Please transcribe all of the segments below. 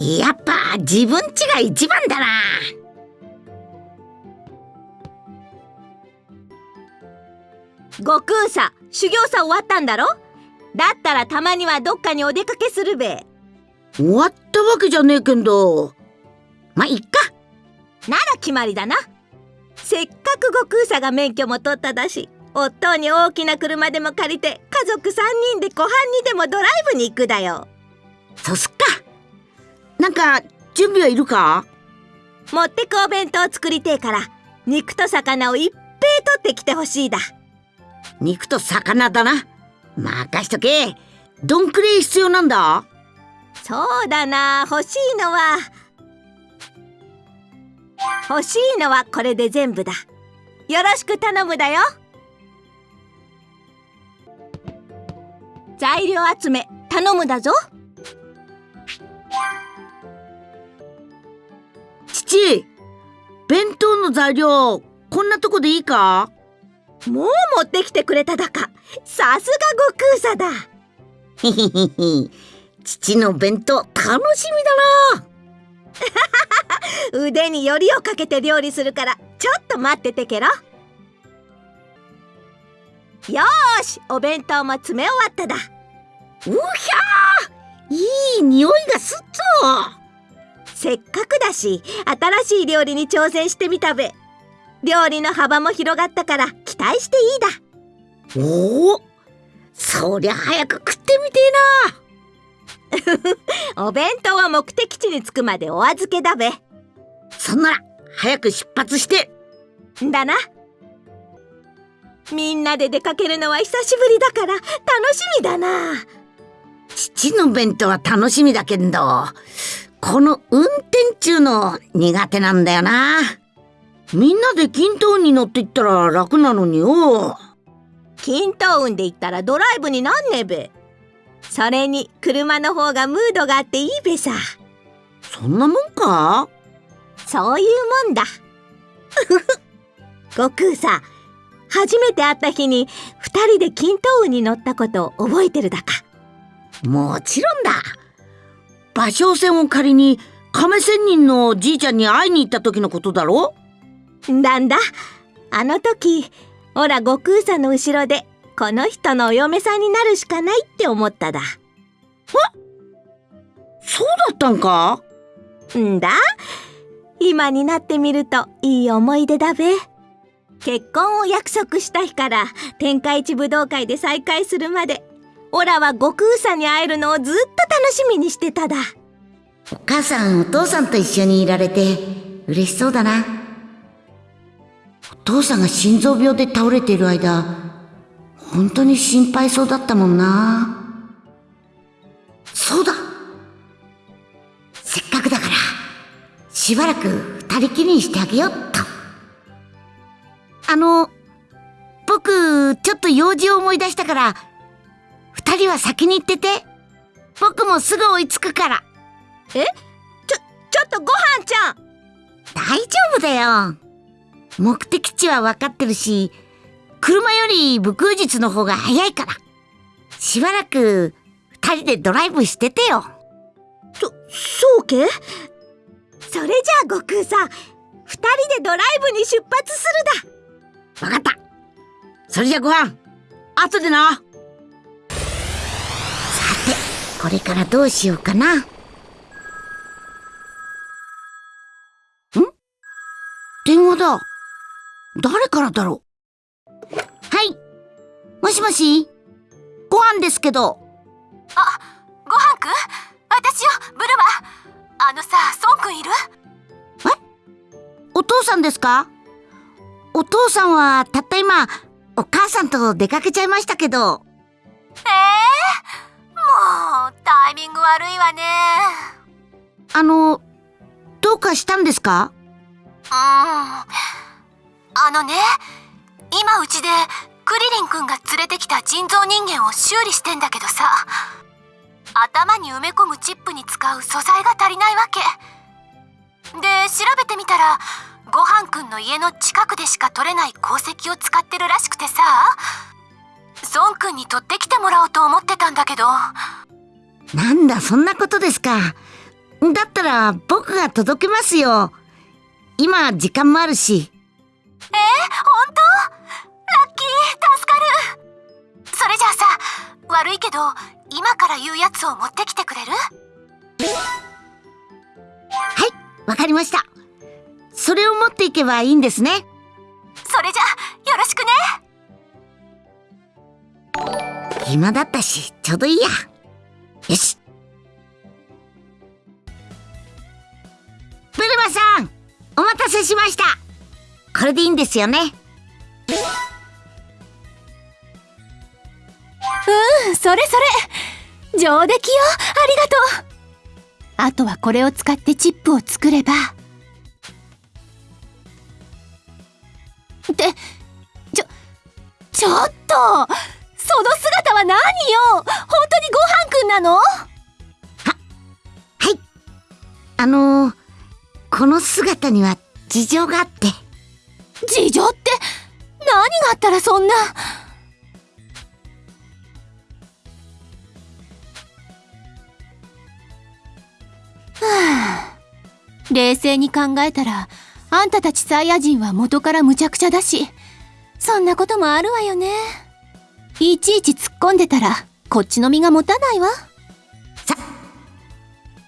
やっぱ自分ちが一番だな。悟空さ修行さ終わったんだろ？だったらたまにはどっかにお出かけするべ。終わったわけじゃねえけど。まあいっか。なら決まりだな。せっかく悟空さが免許も取っただし夫に大きな車でも借りて家族3人で湖畔にでもドライブに行くだよ。そうすっかなんか準備はいるか？持ってくお弁当作りてえから肉と魚をいっぺい取ってきてほしいだ。肉と魚だな？任しとけ。どんくらい必要なんだ？そうだな欲しいのは。欲しいのはこれで全部だ。よろしく頼むだよ。材料集め頼むだぞ父弁当の材料こんなとこでいいか？もう持ってきてくれただか。さすが悟空さだ。へへへへ父の弁当楽しみだな。腕によりをかけて料理するからちょっと待っててけろ。よしお弁当も詰め終わっただ。うひゃいい匂いがすっとせっかくだし新しい料理に挑戦してみたべ。料理の幅も広がったから期待していいだ。おおそりゃ早く食ってみてえな。お弁当は目的地に着くまでお預けだべ。そんなら早く出発して。だな。みんなで出かけるのは久しぶりだから楽しみだな。父の弁当は楽しみだけどこの運転中の苦手なんだよな。みんなで均等に乗っていったら楽なのによ。均等運で行ったらドライブになんねえべ。それに車の方がムードがあっていいべさ。そんなもんか？そういうもんだ。悟空さ初めて会った日に2人で均等運に乗ったことを覚えてるだか。もちろんだ芭蕉船を借りに亀仙人のじいちゃんに会いに行った時のことだろ？だんだ？あの時ほら悟空さんの後ろでこの人のお嫁さんになるしかないって思っただ。そうだったんか？んだ？今になってみるといい思い出だべ。結婚を約束した日から天下一武道会で再会するまでオラは悟空さんに会えるのをずっと楽しみにしてただ。お母さんお父さんと一緒にいられて嬉しそうだな。お父さんが心臓病で倒れている間本当に心配そうだったもんな。そうだ。せっかくだからしばらく二人きりにしてあげようっと。あの僕ちょっと用事を思い出したから二人は先に行ってて。僕もすぐ追いつくから。え？ちょちょっとごはんちゃん。大丈夫だよ。目的地は分かってるし車より武空術の方が早いから。しばらく二人でドライブしててよ。そそうけ？それじゃあ悟空さん二人でドライブに出発するだ。分かった。それじゃご飯後でなこれからどうしようかな。ん？電話だ。誰からだろう？はい。もしもし？ご飯ですけど。あ、ご飯くん？私よ、ブルマ？あのさ、ソンくんいる？え？お父さんですか？お父さんはたった今、お母さんと出かけちゃいましたけど。えタイミング悪いわね。あのどうかしたんですか？うん。あのね今うちでクリリンくんが連れてきた人造人間を修理してんだけどさ頭に埋め込むチップに使う素材が足りないわけ。で調べてみたらごはんくんの家の近くでしか取れない鉱石を使ってるらしくてさ孫くんに取ってきてもらおうと思ってたんだけどなんだそんなことですかだったら僕が届けますよ。今時間もあるし。えー、本当？ラッキー助かるそれじゃあさ悪いけど今から言うやつを持ってきてくれる？はい、わかりました。それを持っていけばいいんですね。それじゃよろしくね暇だったし、ちょうどいいや。よし。ブルマさん、お待たせしました。これでいいんですよね？うんそれそれ上出来よありがとうあとはこれを使ってチップを作ればってちょちょっとその姿は何よ本当にごはんくんなの？はい。あのー、この姿には事情があって。事情って？何があったらそんな？はあ。冷静に考えたらあんたたちサイヤ人は元から無茶苦茶だし。そんなこともあるわよね。いちいち突っ込んでたらこっちの身が持たないわさ、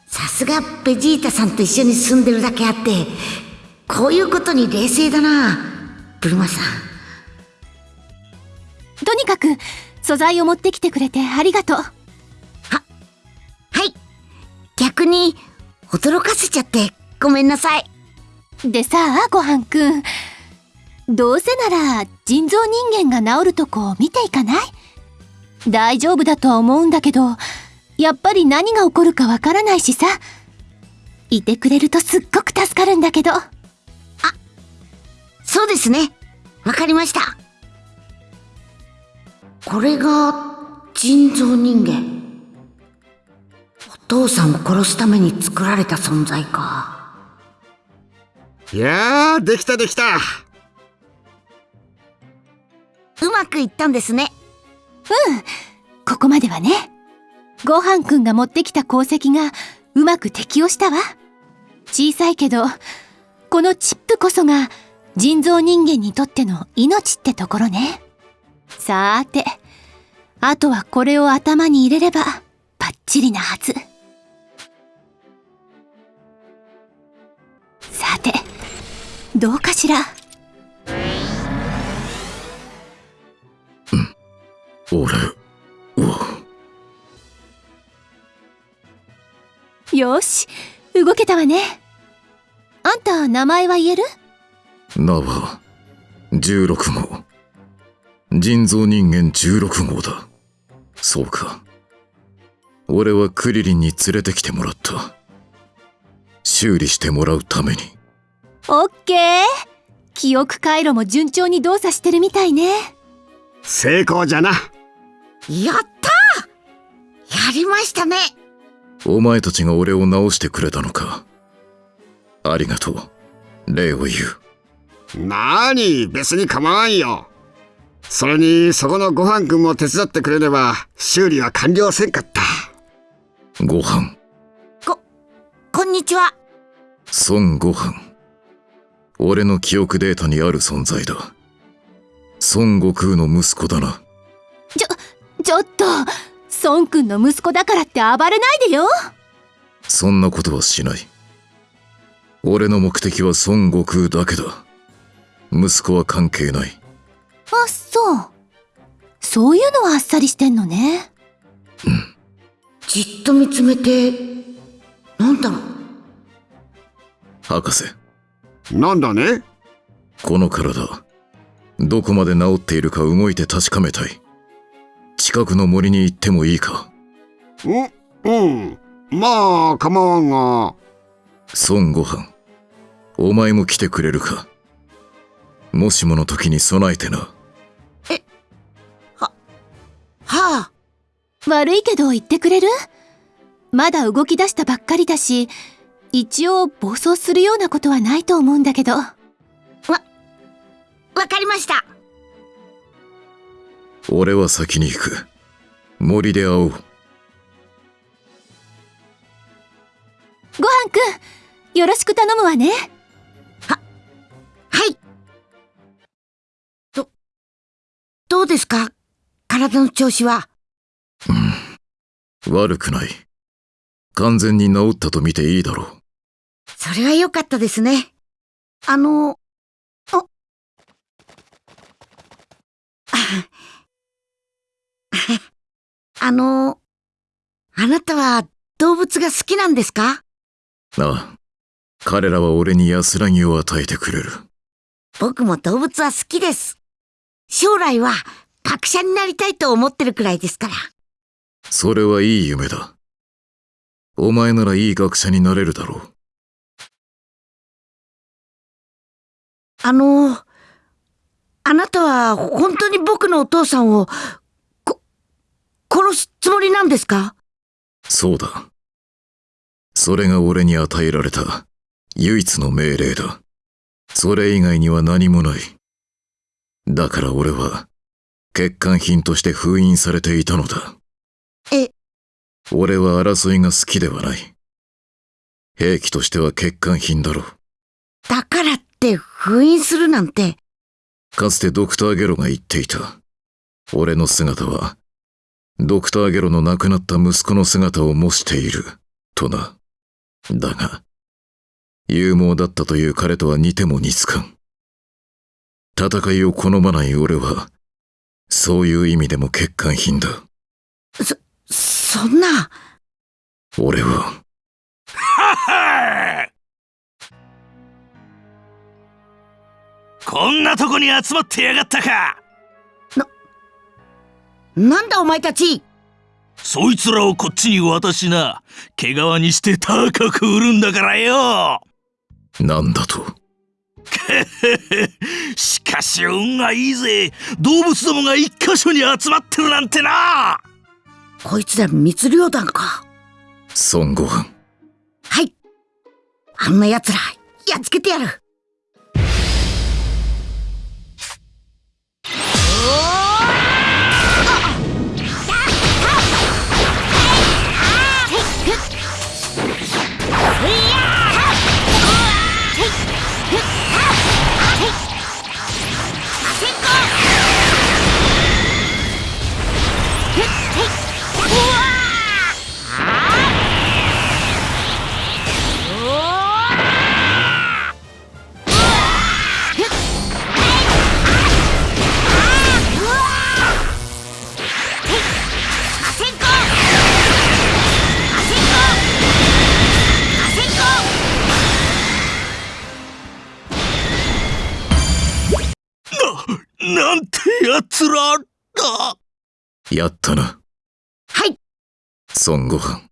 さすがベジータさんと一緒に住んでるだけあって、こういうことに冷静だな、ブルマさん。とにかく素材を持ってきてくれてありがとうはい。逆に、驚かせちゃって、ごめんなさい。でさあごはんくんどうせなら人造人間が治るとこを見ていかない？大丈夫だとは思うんだけどやっぱり何が起こるかわからないしさいてくれるとすっごく助かるんだけどそうですね。わかりました。これが、人造人間。お父さんを殺すために作られた存在か。いやー、できたできた。うまくいったんですね。うん。ここまではね。ごはんくんが持ってきた鉱石がうまく適応したわ。小さいけどこのチップこそが人造人間にとっての命ってところね。さーてあとはこれを頭に入れればバッチリなはず。さてどうかしら？俺は、よし動けたわねあんた名前は言える？名は、16号。人造人間16号だ。そうか。俺はクリリンに連れてきてもらった。修理してもらうために。オッケー記憶回路も順調に動作してるみたいね成功じゃな。やったーやりましたねお前たちが俺を直してくれたのか。ありがとう。礼を言う。なーに、別に構わんよ。それに、そこのご飯くんも手伝ってくれれば、修理は完了せんかった。ご飯。こんにちは。孫悟飯。俺の記憶データにある存在だ。孫悟空の息子だな。ちょっと孫くんの息子だからって暴れないでよそんなことはしない。俺の目的は孫悟空だけだ。息子は関係ない。あそうそういうのはあっさりしてんのねじっと見つめて、なんだろう。博士、なんだね？この体、どこまで治っているか動いて確かめたい。近くの森に行ってもいいか？うん、うん。まあ、構わんが。孫悟飯。お前も来てくれるか？もしもの時に備えてな。はあ、悪いけど言ってくれる？まだ動き出したばっかりだし一応暴走するようなことはないと思うんだけどわかりました。俺は先に行く。森で会おう。ごはんくんよろしく頼むわねはい。ど、どうですか？体の調子は？悪くない。完全に治ったと見ていいだろう。それは良かったですね。あの、あ、あの、あなたは動物が好きなんですか？ああ。彼らは俺に安らぎを与えてくれる。僕も動物は好きです。将来は学者になりたいと思ってるくらいですから。それはいい夢だ。お前ならいい学者になれるだろう。あの、あなたは本当に僕のお父さんを、こ、殺すつもりなんですか？そうだ。それが俺に与えられた唯一の命令だ。それ以外には何もない。だから俺は欠陥品として封印されていたのだ。え、俺は争いが好きではない。兵器としては欠陥品だろう。だからって封印するなんて、かつてドクターゲロが言っていた。俺の姿は、ドクターゲロの亡くなった息子の姿を模している、とな。だが、勇猛だったという彼とは似ても似つかん。戦いを好まない俺は、そういう意味でも欠陥品だ。そ、そんな、俺は、こんなとこに集まってやがったかなんだお前たちそいつらをこっちに渡しな毛皮にして高く売るんだからよなんだと？しかし運がいいぜ動物どもが一箇所に集まってるなんてなこいつら密漁団か。孫悟飯。はい。あんな奴ら、やっつけてやる。なんやったな。はい。孫悟飯。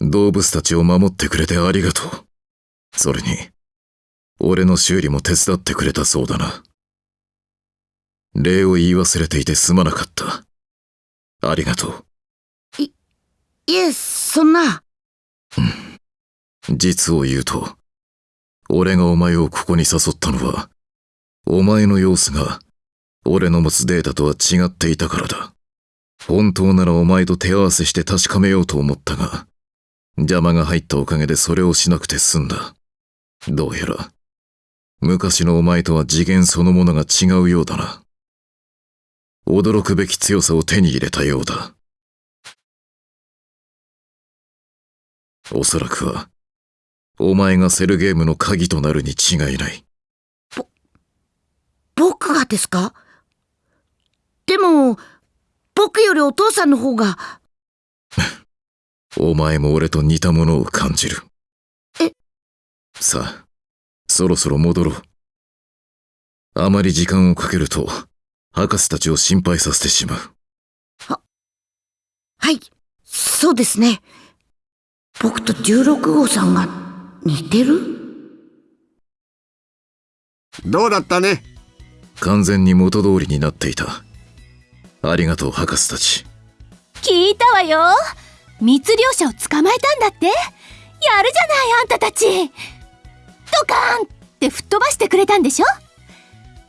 動物たちを守ってくれてありがとう。それに、俺の修理も手伝ってくれたそうだな。礼を言い忘れていてすまなかった。ありがとう。いえ、そんな。実を言うと、俺がお前をここに誘ったのは、お前の様子が、俺の持つデータとは違っていたからだ。本当ならお前と手合わせして確かめようと思ったが、邪魔が入ったおかげでそれをしなくて済んだ。どうやら、昔のお前とは次元そのものが違うようだな。驚くべき強さを手に入れたようだ。おそらくは、お前がセルゲームの鍵となるに違いない。ぼ僕がですか？も、僕よりお父さんの方が、お前も俺と似たものを感じる。え？さあ、そろそろ戻ろう。あまり時間をかけると、博士たちを心配させてしまう。はい、そうですね。僕と16号さんが似てる？どうだったね？完全に元通りになっていた。ありがとう、博士たち。聞いたわよ。密漁者を捕まえたんだって。やるじゃないあんたたち。ドカーンって吹っ飛ばしてくれたんでしょ。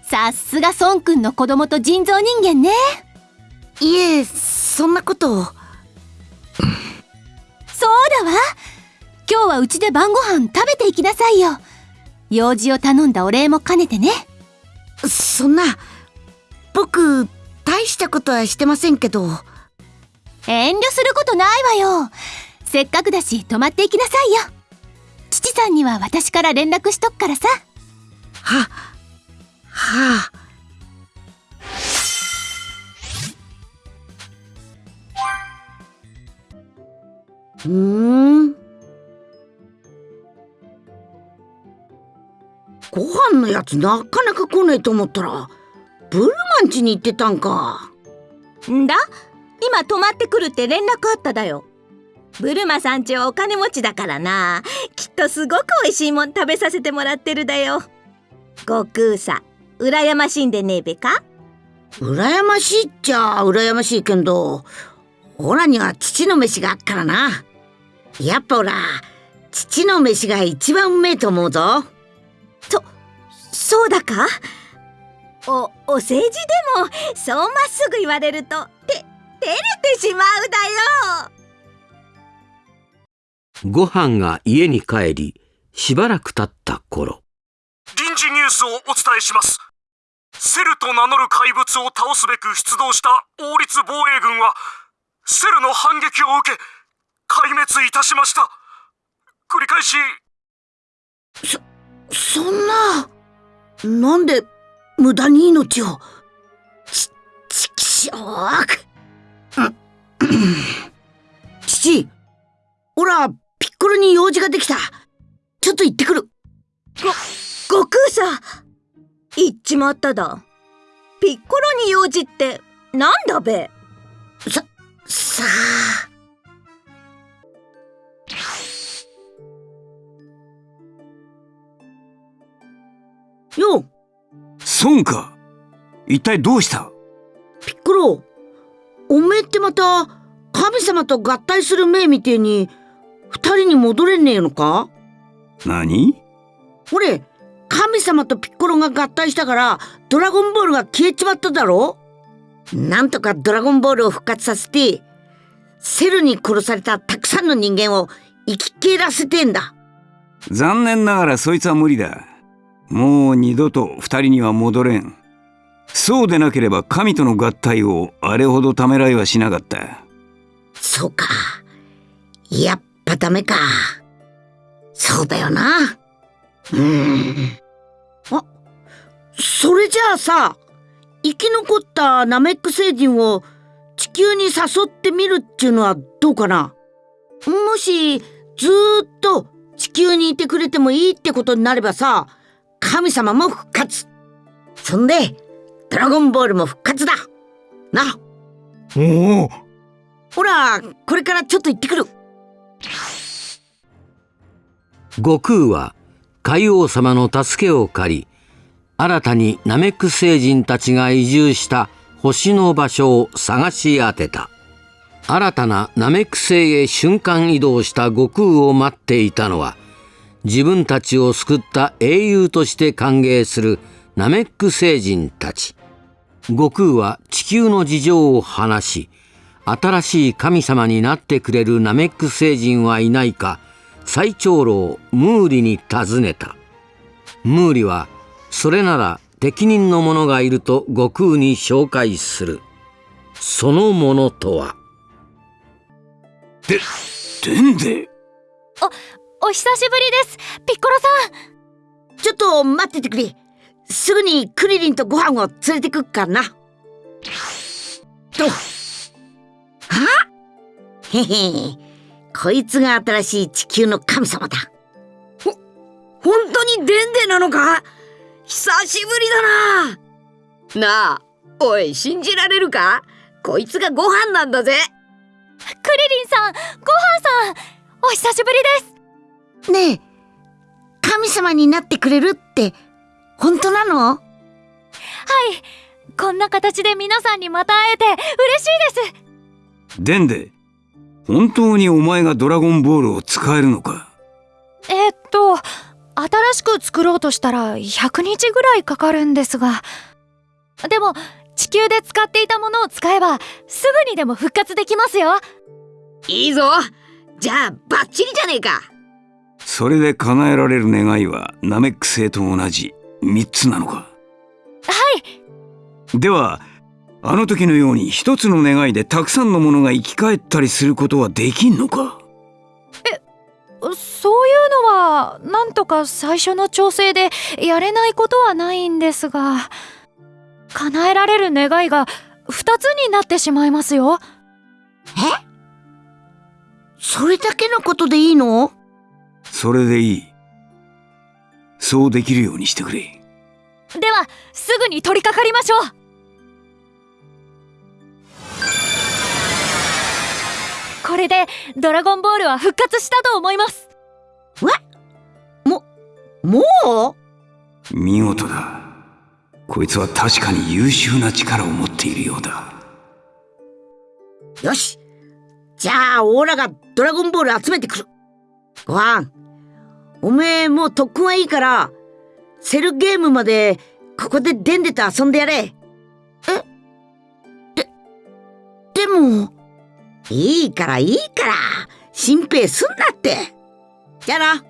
さすが孫くんの子供と人造人間ね。いえ、そんなこと。を。そうだわ。今日はうちで晩ご飯食べていきなさいよ。用事を頼んだお礼も兼ねてね。そんな、僕、大したことはしてませんけど。遠慮することないわよせっかくだし泊まっていきなさいよ父さんには私から連絡しとくからさは、はあ。うーん。ご飯のやつなかなか来ないと思ったら、ブルマン家に行ってたんか。んだ？今泊まってくるって連絡あっただよブルマさんちはお金持ちだからなきっとすごく美味しいもん食べさせてもらってるだよ悟空さ羨ましいんでねえべか？羨ましいっちゃ羨ましいけど、オラには父の飯があっからな。やっぱオラ、父の飯が一番うめえと思うぞ。そうだか？おお世辞でもそうまっすぐ言われるとて照れてしまうだよ。ご飯が家に帰り、しばらく経った頃、臨時ニュースをお伝えします。セルと名乗る怪物を倒すべく出動した王立防衛軍はセルの反撃を受け壊滅いたしました。繰り返し。そんな、なんで無駄に命を。ち、ちきしょうく。うん父、オラ、ピッコロに用事ができた。ちょっと行ってくる。ご悟空さ言っちまっただピッコロに用事ってなんだべさ、さあ。孫か。一体どうした？ピッコロ、おめえってまた神様と合体する命みてえに二人に戻れねえのか？何？俺、神様とピッコロが合体したからドラゴンボールが消えちまっただろ？なんとかドラゴンボールを復活させてセルに殺されたたくさんの人間を生き返らせてんだ。残念ながらそいつは無理だ。もう二度と二人には戻れん。そうでなければ神との合体をあれほどためらいはしなかった。そうか。やっぱダメか。そうだよな。うん。あ、それじゃあさ、生き残ったナメック星人を地球に誘ってみるっていうのはどうかなもし、ずーっと地球にいてくれてもいいってことになればさ、神様も復活。そんで、ドラゴンボールも復活だ。な。おおほら、これからちょっと行ってくる。悟空は海王様の助けを借り、新たにナメック星人たちが移住した星の場所を探し当てた。新たなナメック星へ瞬間移動した悟空を待っていたのは、自分たちを救った英雄として歓迎するナメック星人たち。悟空は地球の事情を話し、新しい神様になってくれるナメック星人はいないか、最長老ムーリに尋ねた。ムーリは、それなら適任の者がいると悟空に紹介する。その者とは、で、でんで？お久しぶりですピッコロさんちょっと待っててくれ。すぐにクリリンとご飯を連れてくっからな。と。は？へへ。こいつが新しい地球の神様だ。ほ、本当にデンデなのか？久しぶりだな。なあ、おい、信じられるか？こいつがご飯なんだぜ。クリリンさんごはんさんお久しぶりですねえ、神様になってくれるって、本当なの？はい。こんな形で皆さんにまた会えて嬉しいです。でんで本当にお前がドラゴンボールを使えるのか？えっと新しく作ろうとしたら100日ぐらいかかるんですが。でも地球で使っていたものを使えばすぐにでも復活できますよ。いいぞ。じゃあ、バッチリじゃねえかそれで叶えられる願いはナメック星と同じ3つなのか？はい。ではあの時のように一つの願いでたくさんのものが生き返ったりすることはできんのか？そういうのはなんとか最初の調整でやれないことはないんですが叶えられる願いが2つになってしまいますよ。え？それだけのことでいいの？それでいい。そうできるようにしてくれ。ではすぐに取り掛かりましょう。これでドラゴンボールは復活したと思います。もう？見事だ。こいつは確かに優秀な力を持っているようだ。よし。じゃあオーラがドラゴンボール集めてくる。ご飯おめえもう特訓はいいからセルゲームまでここででんでと遊んでやれ。え？ででも？いいからいいから心配すんなって。じゃあな